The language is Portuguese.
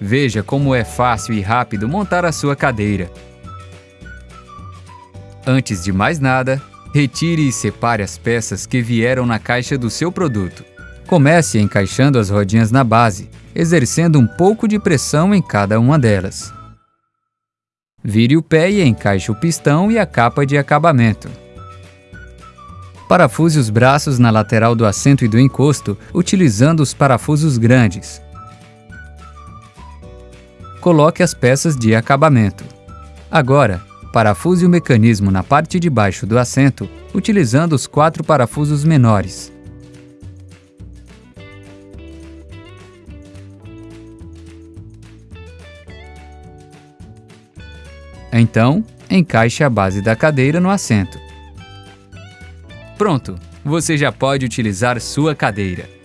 Veja como é fácil e rápido montar a sua cadeira. Antes de mais nada, retire e separe as peças que vieram na caixa do seu produto. Comece encaixando as rodinhas na base, exercendo um pouco de pressão em cada uma delas. Vire o pé e encaixe o pistão e a capa de acabamento. Parafuse os braços na lateral do assento e do encosto, utilizando os parafusos grandes. Coloque as peças de acabamento. Agora, parafuse o mecanismo na parte de baixo do assento, utilizando os quatro parafusos menores. Então, encaixe a base da cadeira no assento. Pronto! Você já pode utilizar sua cadeira.